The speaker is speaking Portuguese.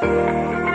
Música